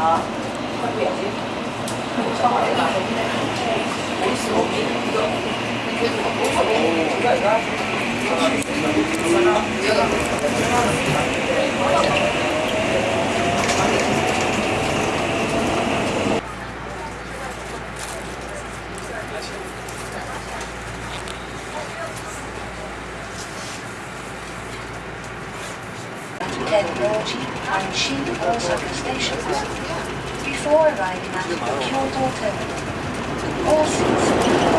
啊，不小心，超过了，没事，我给你一个，你给我，我我我干啥 Norji and Shin Osaka stations before arriving at the Kyoto terminal. All seats